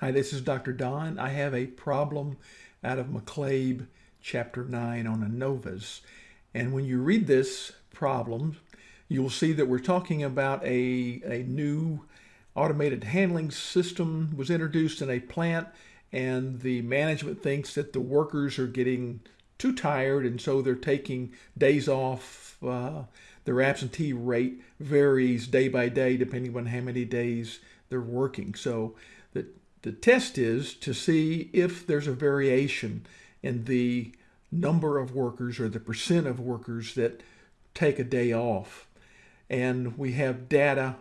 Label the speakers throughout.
Speaker 1: Hi, this is Dr. Don. I have a problem out of McCabe chapter 9 on ANOVAs. And when you read this problem, you'll see that we're talking about a, a new automated handling system was introduced in a plant and the management thinks that the workers are getting too tired and so they're taking days off. Uh, their absentee rate varies day by day depending on how many days they're working. So the the test is to see if there's a variation in the number of workers or the percent of workers that take a day off. And we have data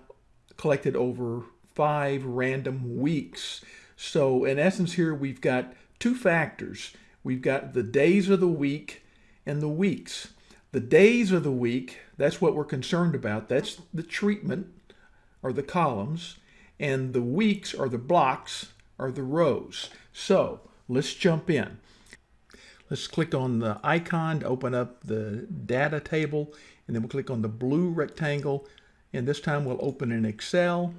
Speaker 1: collected over five random weeks. So in essence here, we've got two factors. We've got the days of the week and the weeks. The days of the week, that's what we're concerned about. That's the treatment or the columns and the weeks or the blocks are the rows. So let's jump in. Let's click on the icon to open up the data table and then we'll click on the blue rectangle and this time we'll open in Excel.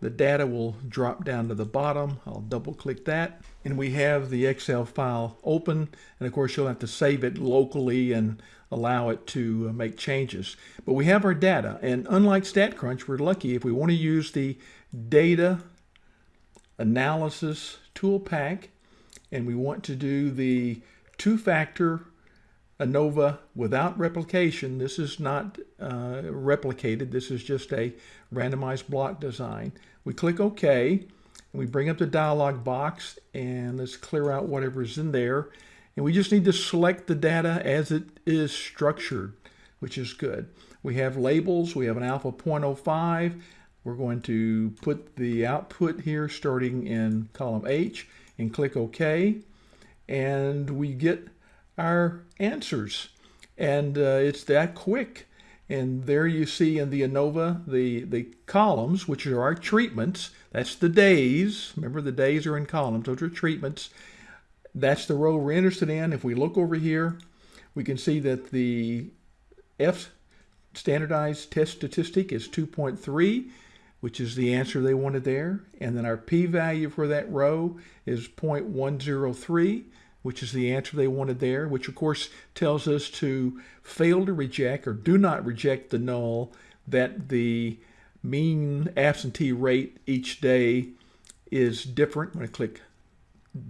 Speaker 1: The data will drop down to the bottom. I'll double click that and we have the Excel file open and of course you'll have to save it locally and allow it to uh, make changes. But we have our data and unlike StatCrunch we're lucky if we want to use the data analysis tool pack and we want to do the two-factor ANOVA without replication. This is not uh, replicated. This is just a randomized block design. We click OK. And we bring up the dialog box and let's clear out whatever's in there. And we just need to select the data as it is structured, which is good. We have labels. We have an alpha 0.05. We're going to put the output here starting in column H and click OK. And we get our answers. And uh, it's that quick. And there you see in the ANOVA, the, the columns, which are our treatments. That's the days. Remember, the days are in columns. Those are treatments. That's the row we're interested in. If we look over here, we can see that the F standardized test statistic is 2.3 which is the answer they wanted there. And then our p-value for that row is 0.103, which is the answer they wanted there, which of course tells us to fail to reject or do not reject the null that the mean absentee rate each day is different. I'm going to click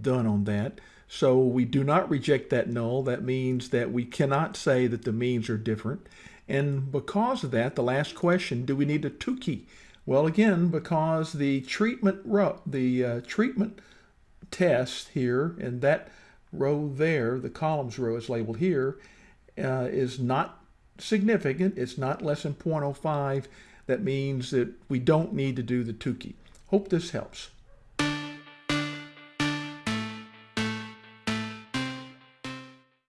Speaker 1: done on that. So we do not reject that null. That means that we cannot say that the means are different. And because of that, the last question, do we need a Tukey? Well, again, because the treatment row, the uh, treatment test here, and that row there, the columns row is labeled here, uh, is not significant. It's not less than 0.05. That means that we don't need to do the Tukey. Hope this helps.